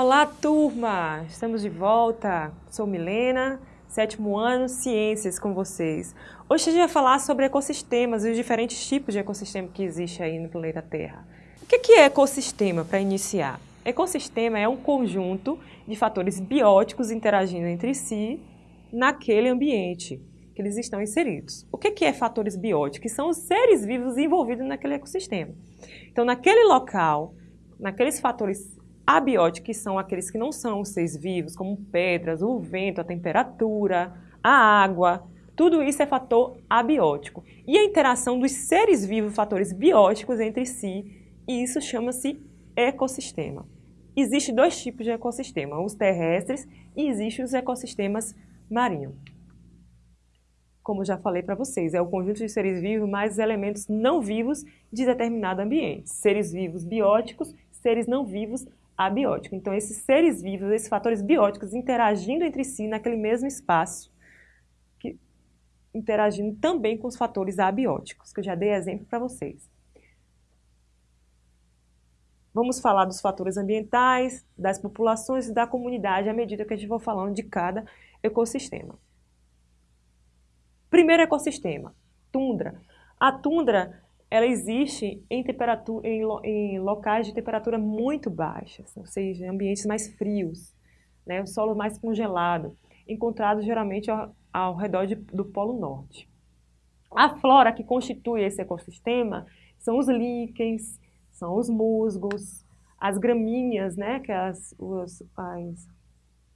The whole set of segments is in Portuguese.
Olá, turma! Estamos de volta. Sou Milena, sétimo ano, Ciências com vocês. Hoje a gente vai falar sobre ecossistemas e os diferentes tipos de ecossistema que existe aí no planeta Terra. O que é ecossistema, para iniciar? Ecossistema é um conjunto de fatores bióticos interagindo entre si naquele ambiente que eles estão inseridos. O que é fatores bióticos? São os seres vivos envolvidos naquele ecossistema. Então, naquele local, naqueles fatores abióticos, que são aqueles que não são os seres vivos, como pedras, o vento, a temperatura, a água, tudo isso é fator abiótico. E a interação dos seres vivos, fatores bióticos entre si, e isso chama-se ecossistema. Existem dois tipos de ecossistema, os terrestres e existem os ecossistemas marinhos. Como já falei para vocês, é o conjunto de seres vivos mais elementos não vivos de determinado ambiente. Seres vivos bióticos, seres não vivos abiótico. Então, esses seres vivos, esses fatores bióticos interagindo entre si naquele mesmo espaço, que, interagindo também com os fatores abióticos, que eu já dei exemplo para vocês. Vamos falar dos fatores ambientais, das populações e da comunidade à medida que a gente for falando de cada ecossistema. Primeiro ecossistema, tundra. A tundra ela existe em, temperatura, em, em locais de temperatura muito baixas, ou seja, ambientes mais frios, né, o solo mais congelado, encontrado geralmente ao, ao redor de, do Polo Norte. A flora que constitui esse ecossistema são os líquens, são os musgos, as gramíneas, né, que é as, os, as,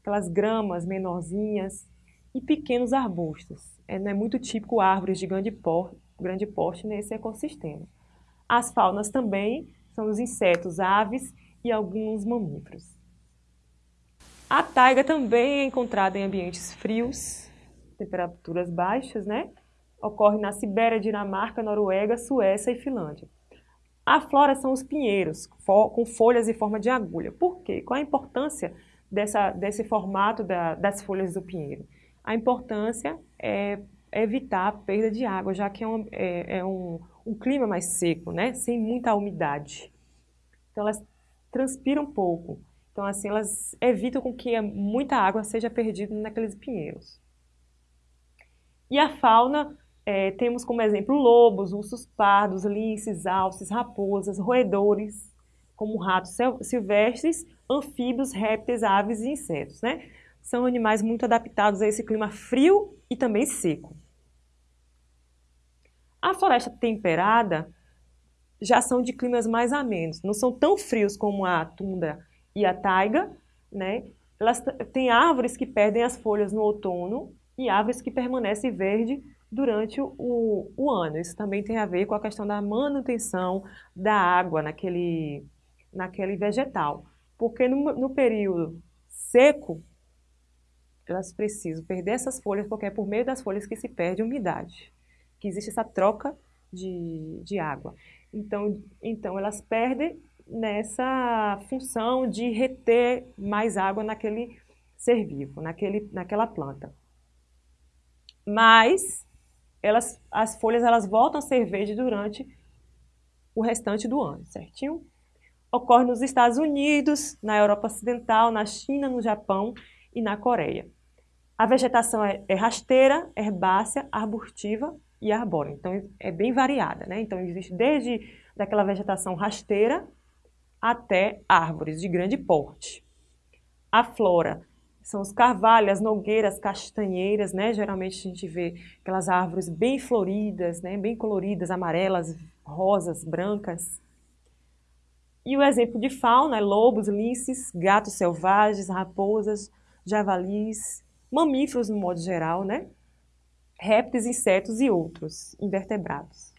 aquelas gramas menorzinhas, e pequenos arbustos. É, não é muito típico árvores de grande porte, grande porte nesse ecossistema. As faunas também são os insetos, aves e alguns mamíferos. A taiga também é encontrada em ambientes frios, temperaturas baixas, né? Ocorre na Sibéria, Dinamarca, Noruega, Suécia e Finlândia. A flora são os pinheiros, com folhas em forma de agulha. Por quê? Qual a importância dessa, desse formato da, das folhas do pinheiro? A importância é evitar a perda de água, já que é um, é, é um, um clima mais seco, né? sem muita umidade. Então elas transpiram pouco. Então assim, elas evitam com que muita água seja perdida naqueles pinheiros. E a fauna, é, temos como exemplo lobos, ursos pardos, linces, alces, raposas, roedores, como ratos silvestres, anfíbios, répteis, aves e insetos. Né? São animais muito adaptados a esse clima frio e também seco. A floresta temperada já são de climas mais amenos, não são tão frios como a tundra e a taiga, né? Elas têm árvores que perdem as folhas no outono e árvores que permanecem verde durante o, o, ano. Isso também tem a ver com a questão da manutenção da água naquele, naquele vegetal. Porque no, no período seco, elas precisam perder essas folhas, porque é por meio das folhas que se perde umidade que existe essa troca de, de água. Então, então, elas perdem nessa função de reter mais água naquele ser vivo, naquele, naquela planta. Mas elas, as folhas elas voltam a ser verdes durante o restante do ano, certinho? Ocorre nos Estados Unidos, na Europa Ocidental, na China, no Japão e na Coreia. A vegetação é, é rasteira, herbácea, arbustiva e arbóreo. Então, é bem variada, né? Então, existe desde daquela vegetação rasteira até árvores de grande porte. A flora são os carvalhos, as nogueiras, castanheiras, né? Geralmente a gente vê aquelas árvores bem floridas, né? Bem coloridas, amarelas, rosas, brancas. E o exemplo de fauna é lobos, linces, gatos selvagens, raposas, javalis, mamíferos no modo geral, né? Répteis, insetos e outros invertebrados.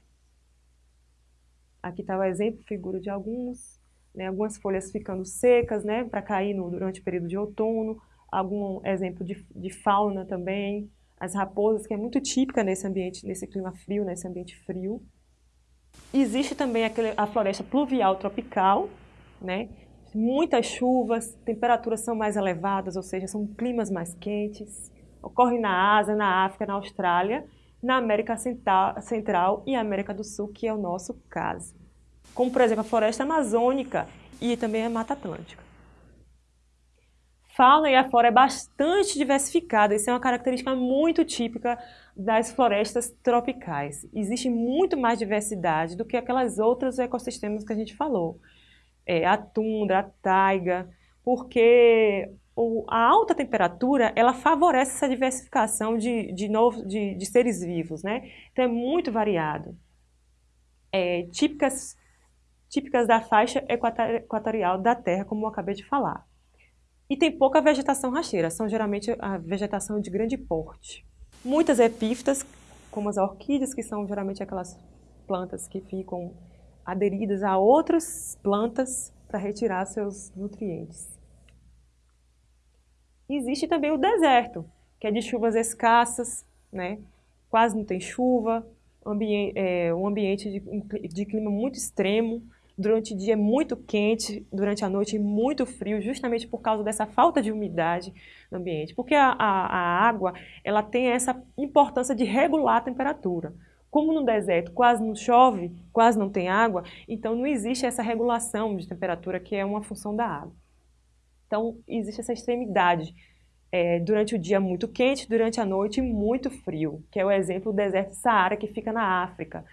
Aqui está o exemplo, figura de alguns, né, algumas folhas ficando secas né, para cair no, durante o período de outono, algum exemplo de, de fauna também, as raposas, que é muito típica nesse ambiente, nesse clima frio, nesse ambiente frio. Existe também a floresta pluvial tropical, né? muitas chuvas, temperaturas são mais elevadas, ou seja, são climas mais quentes ocorre na Ásia, na África, na Austrália, na América Central e América do Sul, que é o nosso caso. Como, por exemplo, a floresta amazônica e também a Mata Atlântica. fauna e a flora é bastante diversificada. Isso é uma característica muito típica das florestas tropicais. Existe muito mais diversidade do que aquelas outros ecossistemas que a gente falou. É, a tundra, a taiga, porque o, a alta temperatura ela favorece essa diversificação de, de, novo, de, de seres vivos, né? Então é muito variado. É, típicas, típicas da faixa equatorial da Terra, como eu acabei de falar. E tem pouca vegetação rasteira, são geralmente a vegetação de grande porte. Muitas epífitas, como as orquídeas, que são geralmente aquelas plantas que ficam aderidas a outras plantas para retirar seus nutrientes. Existe também o deserto, que é de chuvas escassas, né? quase não tem chuva, ambi é, um ambiente de, de clima muito extremo, durante o dia é muito quente, durante a noite muito frio, justamente por causa dessa falta de umidade no ambiente. Porque a, a, a água ela tem essa importância de regular a temperatura. Como no deserto quase não chove, quase não tem água, então não existe essa regulação de temperatura que é uma função da água. Então existe essa extremidade. É, durante o dia muito quente, durante a noite muito frio, que é o exemplo do deserto Saara que fica na África.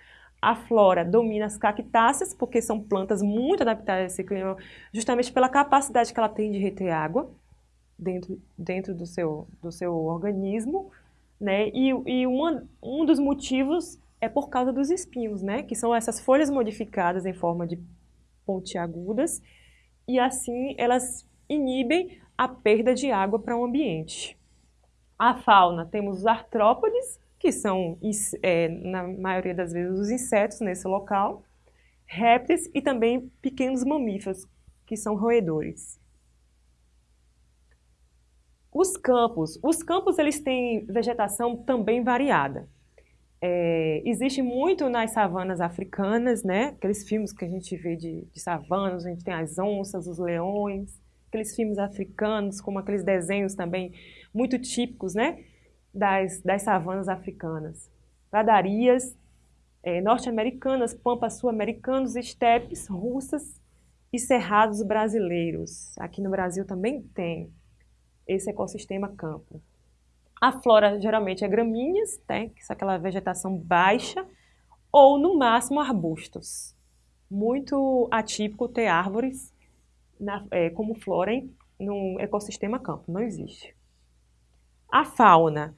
A flora domina as cactáceas, porque são plantas muito adaptadas a esse clima, justamente pela capacidade que ela tem de reter água dentro, dentro do, seu, do seu organismo. Né? E, e uma, um dos motivos é por causa dos espinhos, né? que são essas folhas modificadas em forma de pontiagudas, e assim elas inibem a perda de água para o ambiente. A fauna, temos os artrópodes, que são, é, na maioria das vezes, os insetos nesse local, répteis e também pequenos mamíferos, que são roedores. Os campos. Os campos eles têm vegetação também variada. É, existe muito nas savanas africanas, né? Aqueles filmes que a gente vê de, de savanas, a gente tem as onças, os leões, aqueles filmes africanos, como aqueles desenhos também muito típicos, né? das, das savanas africanas. Pradarias é, norte-americanas, pampas sul-americanos, estepes russas e cerrados brasileiros. Aqui no Brasil também tem esse ecossistema campo. A flora geralmente é gramíneas, né, que é aquela vegetação baixa, ou no máximo arbustos. Muito atípico ter árvores na, é, como flora no ecossistema campo, não existe. A fauna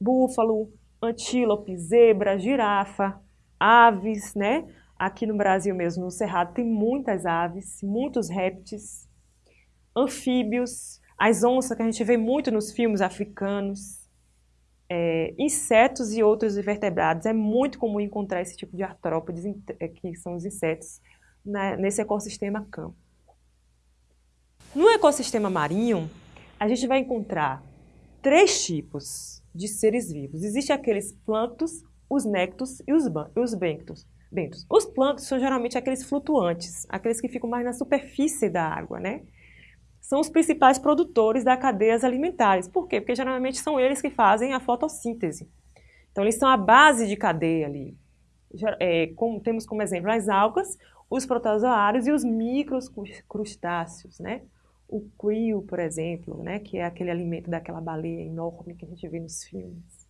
búfalo, antílope, zebra, girafa, aves, né? Aqui no Brasil mesmo, no Cerrado, tem muitas aves, muitos répteis, anfíbios, as onças que a gente vê muito nos filmes africanos, é, insetos e outros invertebrados. É muito comum encontrar esse tipo de artrópodes, é, que são os insetos, né, nesse ecossistema campo. No ecossistema marinho, a gente vai encontrar três tipos de seres vivos. Existem aqueles plânctons, os néctos e os, os bentos. bentos. Os plânctons são geralmente aqueles flutuantes, aqueles que ficam mais na superfície da água, né? São os principais produtores da cadeias alimentares. Por quê? Porque geralmente são eles que fazem a fotossíntese. Então, eles são a base de cadeia ali. É, como, temos como exemplo as algas, os protozoários e os microcrustáceos, né? O krill, por exemplo, né, que é aquele alimento daquela baleia enorme que a gente vê nos filmes.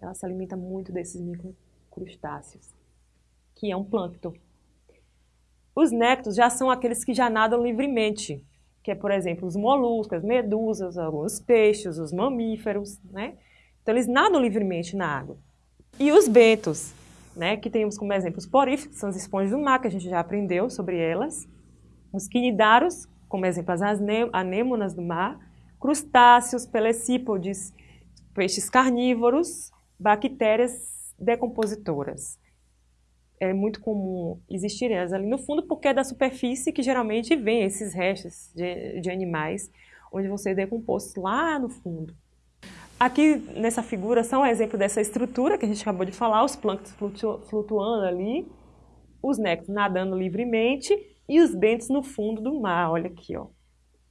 Ela se alimenta muito desses microcrustáceos, que é um plâncton. Os néctos já são aqueles que já nadam livremente, que é, por exemplo, os moluscos, as medusas, alguns peixes, os mamíferos, né? Então, eles nadam livremente na água. E os bentos, né, que temos como exemplo os poríferos, que são as esponjas do mar, que a gente já aprendeu sobre elas. Os quinidários, como exemplo as anêmonas do mar, crustáceos, pelecípodes, peixes carnívoros, bactérias decompositoras. É muito comum existirem elas ali no fundo, porque é da superfície que geralmente vem esses restos de, de animais, onde vão ser decompostos lá no fundo. Aqui nessa figura são um exemplo dessa estrutura que a gente acabou de falar, os plânctons flutuando ali, os néctaros nadando livremente e os bentos no fundo do mar, olha aqui, ó.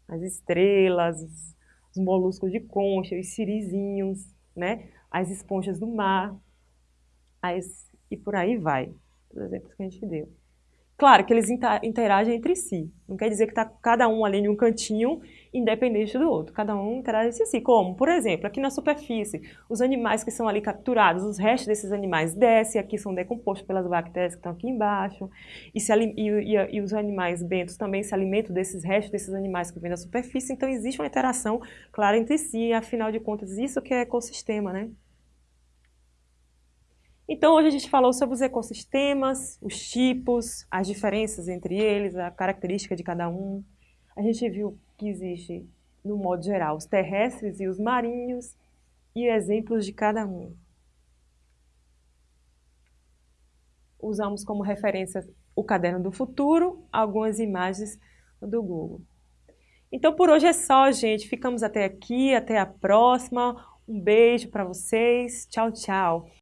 As estrelas, os, os moluscos de concha, os sirizinhos, né? As esponjas do mar, as, e por aí vai, os exemplos que a gente deu. Claro que eles interagem entre si. Não quer dizer que está cada um ali em um cantinho independente do outro. Cada um interage entre si. Como, por exemplo, aqui na superfície, os animais que são ali capturados, os restos desses animais descem, aqui são decompostos pelas bactérias que estão aqui embaixo. E, se, e, e, e os animais bentos também se alimentam desses restos desses animais que vêm da superfície. Então existe uma interação clara entre si. Afinal de contas, isso que é ecossistema, né? Então, hoje a gente falou sobre os ecossistemas, os tipos, as diferenças entre eles, a característica de cada um. A gente viu que existe, no modo geral, os terrestres e os marinhos e exemplos de cada um. Usamos como referência o Caderno do Futuro, algumas imagens do Google. Então, por hoje é só, gente. Ficamos até aqui, até a próxima. Um beijo para vocês. Tchau, tchau.